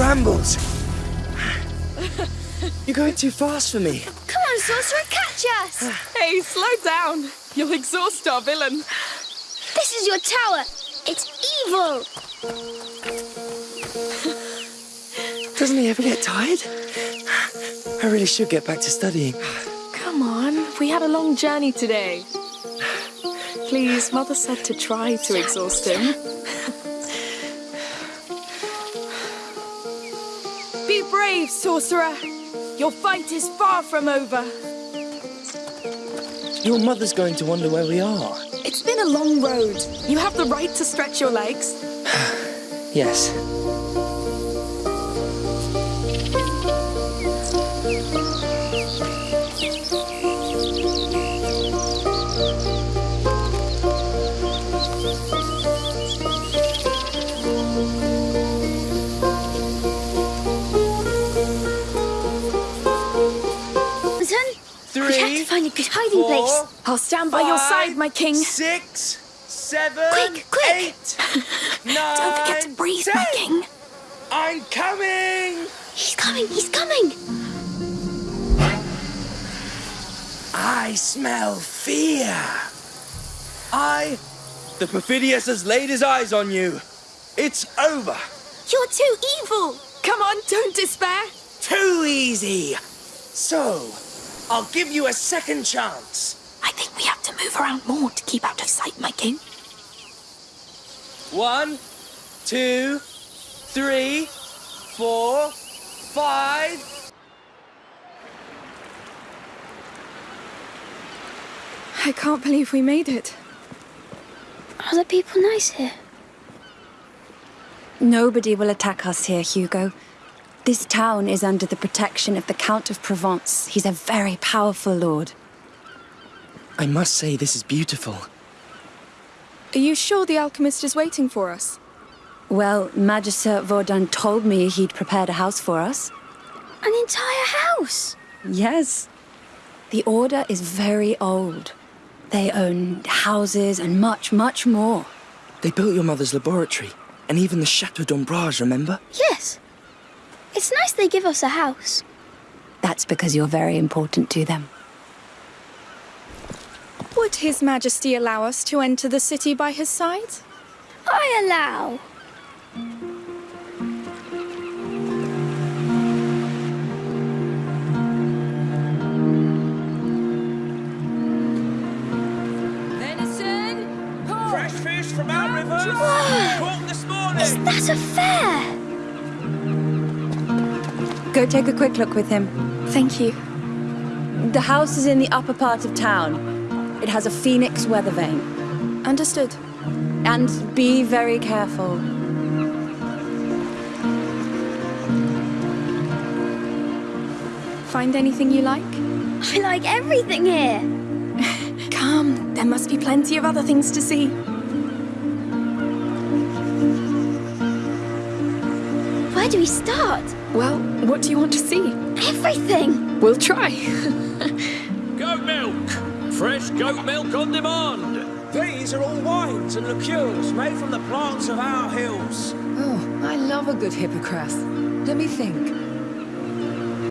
brambles. You're going too fast for me. Come on, Sorcerer, catch us! Hey, slow down. You'll exhaust our villain. This is your tower. It's evil. Doesn't he ever get tired? I really should get back to studying. Come on, we had a long journey today. Please, Mother said to try to exhaust him. sorcerer. Your fight is far from over. Your mother's going to wonder where we are. It's been a long road. You have the right to stretch your legs. Yes. We have to find a good hiding four, place. I'll stand by your side, my king. Six, seven, Quick, quick. eight, nine, Don't forget to breathe, my king. I'm coming! He's coming, he's coming. I smell fear. I, the Perfidious, has laid his eyes on you. It's over. You're too evil. Come on, don't despair. Too easy. So, I'll give you a second chance. I think we have to move around more to keep out of sight, my king. One, two, three, four, five. I can't believe we made it. Are the people nice here? Nobody will attack us here, Hugo. This town is under the protection of the Count of Provence. He's a very powerful lord. I must say, this is beautiful. Are you sure the alchemist is waiting for us? Well, Magister Vaudin told me he'd prepared a house for us. An entire house. Yes. The Order is very old. They own houses and much, much more. They built your mother's laboratory, and even the Chateau d'Ombrage, remember? Yes. It's nice they give us a house. That's because you're very important to them. Would His Majesty allow us to enter the city by his side? I allow. Venison! Fresh fish from our rivers. Caught this morning. Is that a fair? Go take a quick look with him. Thank you. The house is in the upper part of town. It has a phoenix weather vane. Understood. And be very careful. Find anything you like? I like everything here. Come, there must be plenty of other things to see. Do we start? Well, what do you want to see? Everything. We'll try. Goat milk. Fresh goat milk on demand. These are all wines and liqueurs made from the plants of our hills. Oh, I love a good hippocras. Let me think.